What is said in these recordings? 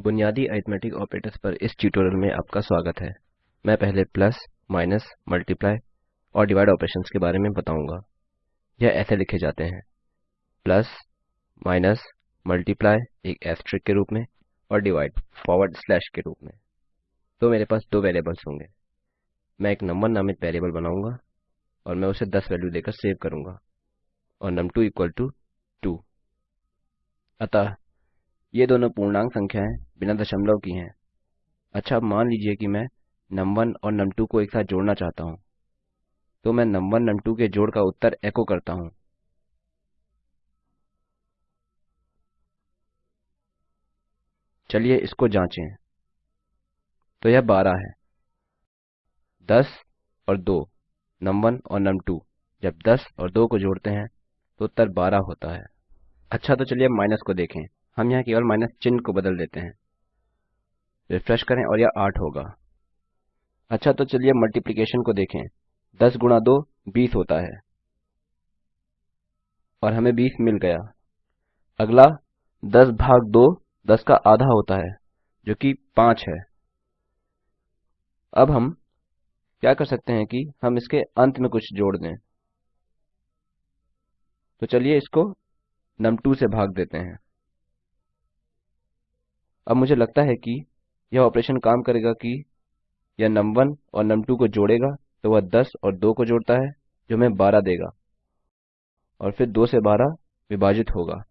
बुनियादी arithmetic operators पर इस ट्यूटोरियल में आपका स्वागत है। मैं पहले प्लस, माइनस, मल्टीप्लाई और डिवाइड ऑपरेशंस के बारे में बताऊँगा। यह ऐसे लिखे जाते हैं। प्लस, माइनस, मल्टीप्लाई एक एस्ट्रिक के रूप में और डिवाइड फॉरवर्ड स्लैश के रूप में। तो मेरे पास दो वेरिएबल्स होंगे। मैं एक नंबर नामित वेरिएबल बनाऊँगा और मैं उसे 10 वैल्यू देकर सेव करूँगा और num2 इक्वल टू 2 अतः ये दोनों पूर्णांक संख्याएँ बिना दशमलव की हैं। अच्छा मान लीजिए कि मैं num1 और num2 को एक साथ जोड़ना चाहता हूँ। तो मैं num1 num2 के जोड़ का उत्तर एको करता हूँ। चलिए इसको जांचें। तो यह 12 है। 10 और 2 num1 और num2 जब 10 और 2 को जोड़ते हैं तो उत्तर 12 होता है। अच्छा तो चलिए माइनस को देखें। हम यहाँ केवल माइनस चिन्ह को बदल देते हैं। रिफ्रेश करें और यह आठ होगा। अच्छा तो चलिए मल्टीप्लिकेशन को देखें। 10 गुणा 2 20 होता है। और हमें 20 मिल गया। अगला 10 भाग दो, दस का आधा होता है, जो कि 5 है। अब हम क्या कर सकते हैं कि हम इसके अंत में कुछ जोड़ दें। तो चलिए इसको नम टू से भाग देते हैं। अब मुझे लगता है कि यह ऑपरेशन काम करेगा कि यह num1 और num2 को जोड़ेगा तो वह 10 और 2 को जोड़ता है, जो हमें 12 देगा। और फिर 2 से 12 विभाजित होगा।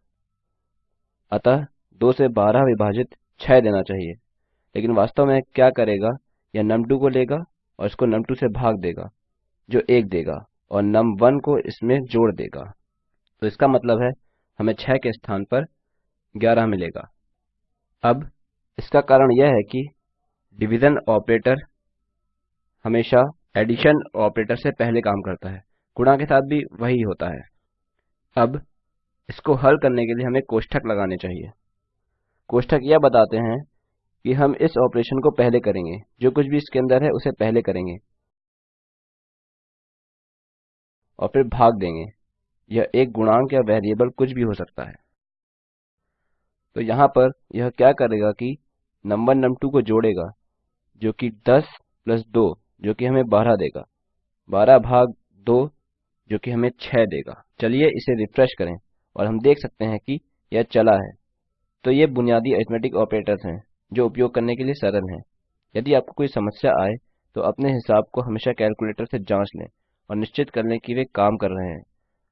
अतः 2 से 12 विभाजित 6 देना चाहिए। लेकिन वास्तव में क्या करेगा? यह num2 को लेगा और इसको num2 से भाग देगा, जो 1 देगा, और num1 को इसमें जोड़ देगा। तो इसका मतलब है, हमें 6 के स्थान पर 11 मिलेगा। अब इसका कारण यह है कि डिविजन ऑपरेटर हमेशा एडिशन ऑपरेटर से पहले काम करता है। गुणा के साथ भी वही होता है। अब इसको हल करने के लिए हमें कोष्ठक लगाने चाहिए। कोष्ठक यह बताते हैं कि हम इस ऑपरेशन को पहले करेंगे। जो कुछ भी इसके अंदर है, उसे पहले करेंगे। और फिर भाग देंगे। यह एक गुणांक या वेरिएबल कुछ भी हो सकता है। तो यहाँ पर यह क्या करेगा कि नंबर num2 को जोड़ेगा, जो कि 10 प्लस 2 जो कि हमें 12 देगा। 12 भाग 2 जो कि हमें 6 देगा। चलिए इसे रिफ्रेश करें और हम देख सकते हैं कि यह चला है। तो ये बुनियादी अरिथ्मेटिक ऑपरेटर्स हैं, जो उपयोग करने के लिए सरल हैं। यदि आपको कोई समस्या आए तो अपने हिसाब को हमेशा कैलकुलेटर से जाँच लें और निश्चित कर लें कि वे काम कर रहे हैं।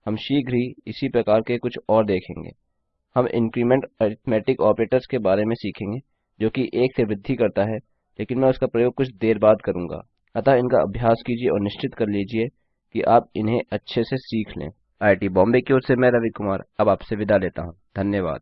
हम शीघ्र ही इसी प्रकार के कुछ और देखेंगे। हम इंक्रीमेंट अरिथमेटिक ऑपरेटर्स के बारे में सीखेंगे, जो कि एक से वृद्धि करता है, लेकिन मैं उसका प्रयोग कुछ देर बाद करूँगा। अतः इनका अभ्यास कीजिए और निश्चित कर लीजिए कि आप इन्हें अच्छे से सीख लें। आईआईटी बॉम्बे की ओर से मैं रवि कुमार, अब आपसे विदा लेता हूँ। धन्यवाद।